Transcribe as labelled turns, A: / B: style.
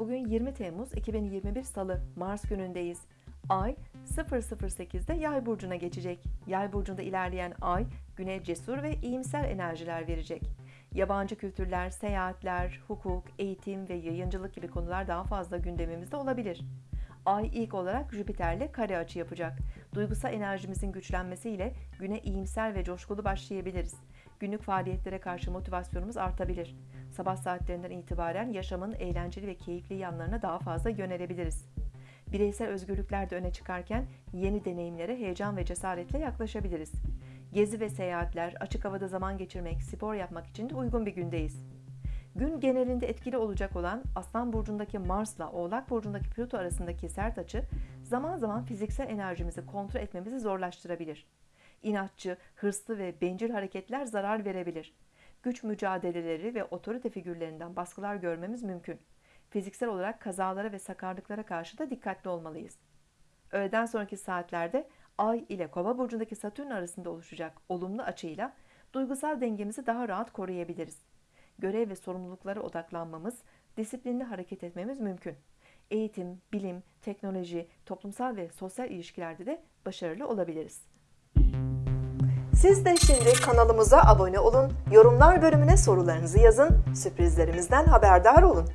A: Bugün 20 Temmuz 2021 Salı, Mars günündeyiz. Ay 008'de Yay burcuna geçecek. Yay burcunda ilerleyen Ay güne cesur ve iyimser enerjiler verecek. Yabancı kültürler, seyahatler, hukuk, eğitim ve yayıncılık gibi konular daha fazla gündemimizde olabilir. Ay ilk olarak Jüpiter'le kare açı yapacak. Duygusal enerjimizin güçlenmesiyle güne iyimser ve coşkulu başlayabiliriz. Günlük faaliyetlere karşı motivasyonumuz artabilir. Sabah saatlerinden itibaren yaşamın eğlenceli ve keyifli yanlarına daha fazla yönelebiliriz. Bireysel özgürlükler de öne çıkarken yeni deneyimlere heyecan ve cesaretle yaklaşabiliriz. Gezi ve seyahatler, açık havada zaman geçirmek, spor yapmak için de uygun bir gündeyiz. Gün genelinde etkili olacak olan Aslan burcundaki Mars'la Oğlak burcundaki Plüto arasındaki sert açı zaman zaman fiziksel enerjimizi kontrol etmemizi zorlaştırabilir. İnatçı, hırslı ve bencil hareketler zarar verebilir. Güç mücadeleleri ve otorite figürlerinden baskılar görmemiz mümkün. Fiziksel olarak kazalara ve sakarlıklara karşı da dikkatli olmalıyız. Öğleden sonraki saatlerde Ay ile Kova burcundaki Satürn arasında oluşacak olumlu açıyla duygusal dengemizi daha rahat koruyabiliriz. Görev ve sorumluluklara odaklanmamız, disiplinli hareket etmemiz mümkün. Eğitim, bilim, teknoloji, toplumsal ve sosyal ilişkilerde de başarılı olabiliriz. Siz de şimdi kanalımıza abone olun, yorumlar bölümüne sorularınızı yazın, sürprizlerimizden haberdar olun.